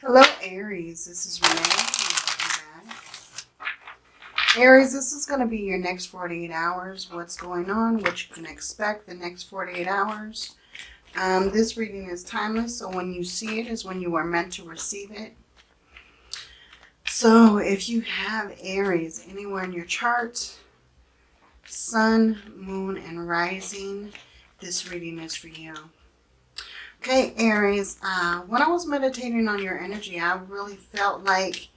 Hello, Aries. This is Renee. Aries, this is going to be your next 48 hours. What's going on, what you can expect the next 48 hours. Um, this reading is timeless, so when you see it is when you are meant to receive it. So if you have Aries anywhere in your chart, sun, moon, and rising, this reading is for you. Okay, Aries, uh, when I was meditating on your energy, I really felt like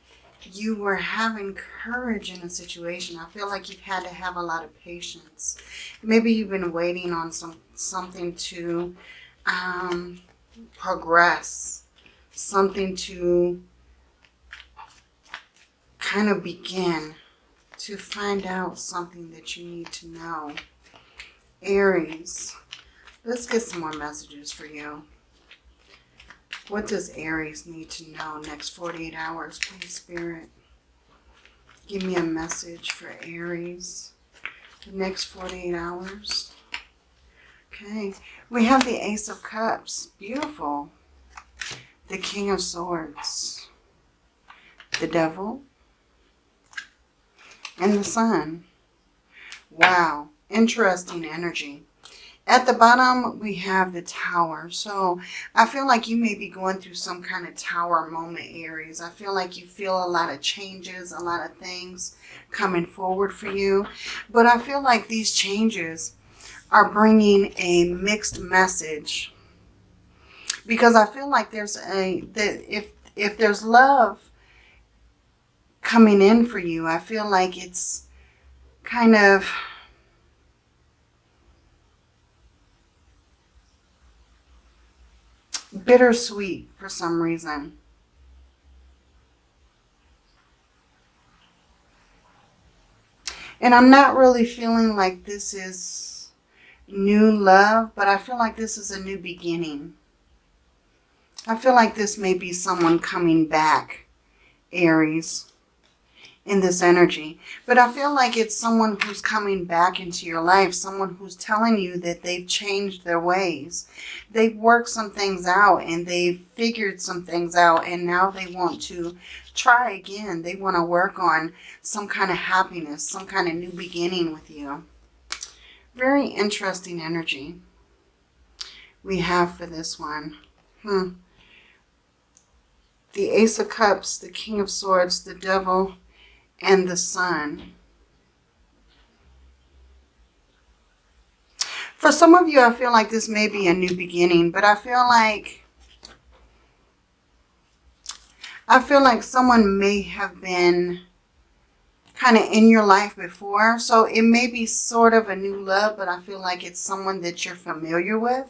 you were having courage in a situation. I feel like you've had to have a lot of patience. Maybe you've been waiting on some something to um, progress, something to kind of begin to find out something that you need to know. Aries, let's get some more messages for you. What does Aries need to know next 48 hours, please, Spirit? Give me a message for Aries the next 48 hours. Okay, we have the Ace of Cups. Beautiful. The King of Swords. The Devil and the sun. Wow, interesting energy. At the bottom, we have the tower. So I feel like you may be going through some kind of tower moment, Aries. I feel like you feel a lot of changes, a lot of things coming forward for you. But I feel like these changes are bringing a mixed message. Because I feel like there's a, that if, if there's love coming in for you. I feel like it's kind of bittersweet for some reason. And I'm not really feeling like this is new love, but I feel like this is a new beginning. I feel like this may be someone coming back, Aries in this energy. But I feel like it's someone who's coming back into your life, someone who's telling you that they've changed their ways. They've worked some things out and they've figured some things out and now they want to try again. They want to work on some kind of happiness, some kind of new beginning with you. Very interesting energy we have for this one. Hmm. The Ace of Cups, the King of Swords, the Devil, and the sun. For some of you, I feel like this may be a new beginning, but I feel like I feel like someone may have been kind of in your life before. So it may be sort of a new love, but I feel like it's someone that you're familiar with.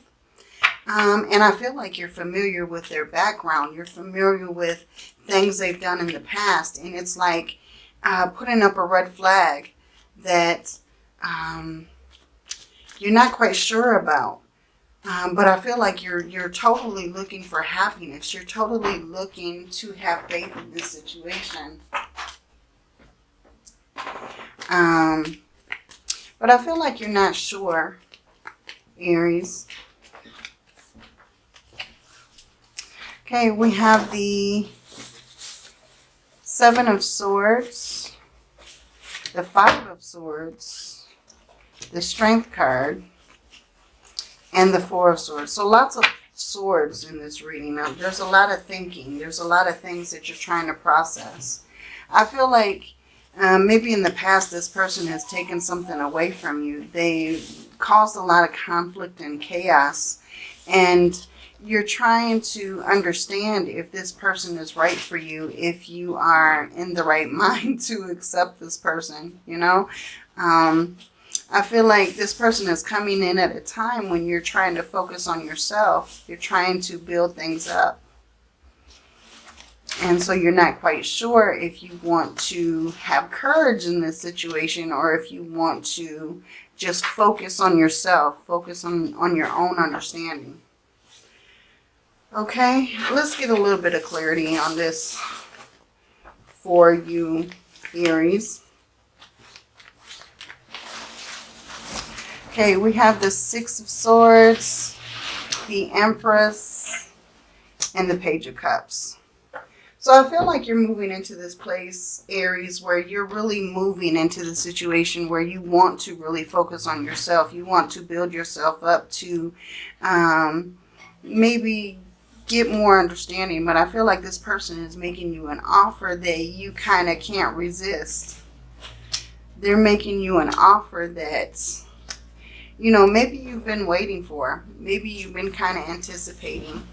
Um, and I feel like you're familiar with their background. You're familiar with things they've done in the past. And it's like uh, putting up a red flag that um, you're not quite sure about. Um, but I feel like you're you're totally looking for happiness. You're totally looking to have faith in this situation. Um, but I feel like you're not sure, Aries. Okay, we have the Seven of Swords, the Five of Swords, the Strength card, and the Four of Swords. So lots of swords in this reading. Now, there's a lot of thinking. There's a lot of things that you're trying to process. I feel like um, maybe in the past this person has taken something away from you. They caused a lot of conflict and chaos. And you're trying to understand if this person is right for you, if you are in the right mind to accept this person, you know. Um, I feel like this person is coming in at a time when you're trying to focus on yourself. You're trying to build things up. And so you're not quite sure if you want to have courage in this situation or if you want to just focus on yourself, focus on, on your own understanding. Okay, let's get a little bit of clarity on this for you, Aries. Okay, we have the Six of Swords, the Empress, and the Page of Cups. So I feel like you're moving into this place, Aries, where you're really moving into the situation where you want to really focus on yourself. You want to build yourself up to um, maybe get more understanding. But I feel like this person is making you an offer that you kind of can't resist. They're making you an offer that, you know, maybe you've been waiting for. Maybe you've been kind of anticipating.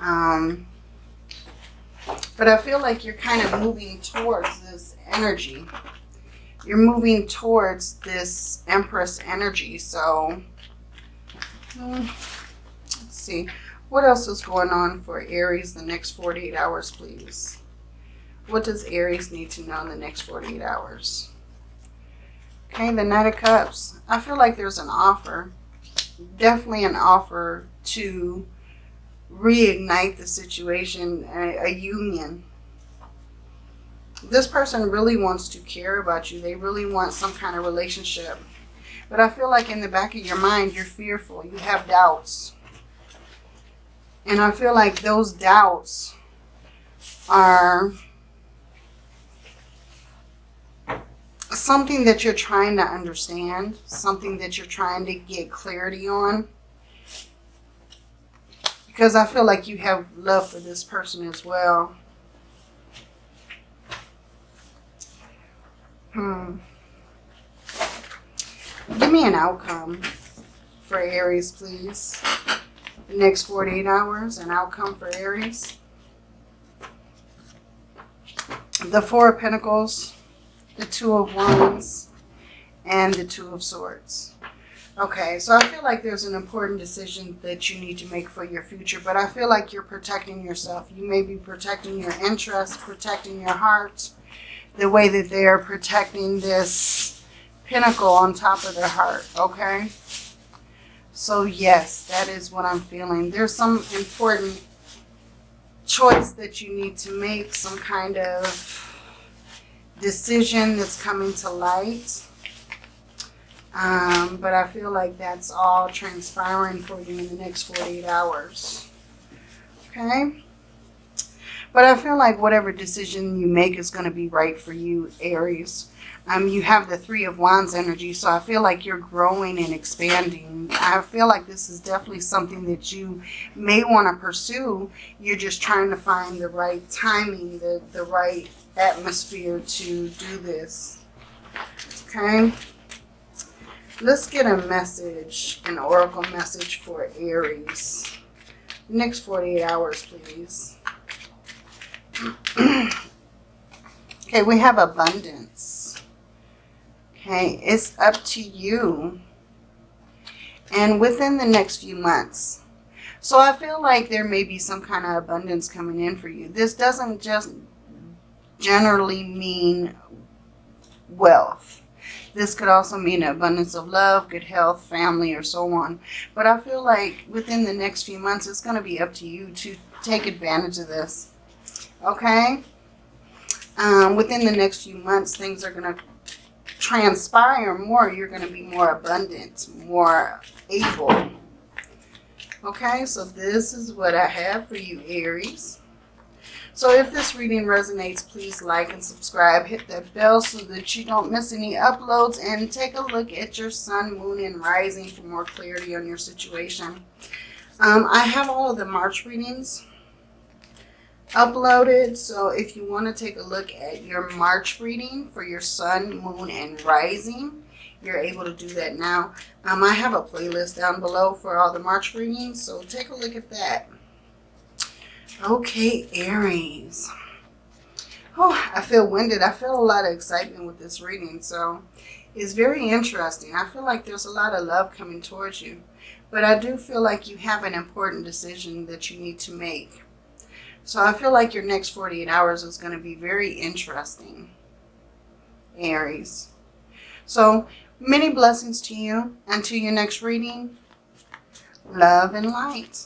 Um, but I feel like you're kind of moving towards this energy. You're moving towards this Empress energy. So, hmm, let's see. What else is going on for Aries the next 48 hours, please? What does Aries need to know in the next 48 hours? Okay, the Knight of Cups. I feel like there's an offer. Definitely an offer to reignite the situation, a, a union. This person really wants to care about you. They really want some kind of relationship. But I feel like in the back of your mind, you're fearful. You have doubts. And I feel like those doubts are something that you're trying to understand, something that you're trying to get clarity on because I feel like you have love for this person as well. Hmm. Give me an outcome for Aries, please. The next 48 hours, an outcome for Aries. The Four of Pentacles, the Two of Wands, and the Two of Swords. Okay, so I feel like there's an important decision that you need to make for your future, but I feel like you're protecting yourself. You may be protecting your interests, protecting your heart, the way that they are protecting this pentacle on top of their heart, okay? So yes, that is what I'm feeling. There's some important choice that you need to make, some kind of decision that's coming to light um, but I feel like that's all transpiring for you in the next 48 hours. Okay? But I feel like whatever decision you make is going to be right for you, Aries. Um, you have the Three of Wands energy, so I feel like you're growing and expanding. I feel like this is definitely something that you may want to pursue. You're just trying to find the right timing, the, the right atmosphere to do this. Okay? Let's get a message, an oracle message for Aries. Next 48 hours, please. okay, we have abundance. Okay, it's up to you. And within the next few months. So I feel like there may be some kind of abundance coming in for you. This doesn't just generally mean wealth this could also mean abundance of love, good health, family, or so on. But I feel like within the next few months, it's going to be up to you to take advantage of this. Okay? Um, within the next few months, things are going to transpire more. You're going to be more abundant, more able. Okay, so this is what I have for you, Aries. So if this reading resonates, please like and subscribe. Hit that bell so that you don't miss any uploads. And take a look at your sun, moon, and rising for more clarity on your situation. Um, I have all of the March readings uploaded. So if you want to take a look at your March reading for your sun, moon, and rising, you're able to do that now. Um, I have a playlist down below for all the March readings. So take a look at that. Okay, Aries. Oh, I feel winded. I feel a lot of excitement with this reading. So it's very interesting. I feel like there's a lot of love coming towards you. But I do feel like you have an important decision that you need to make. So I feel like your next 48 hours is going to be very interesting, Aries. So many blessings to you. Until your next reading, love and light.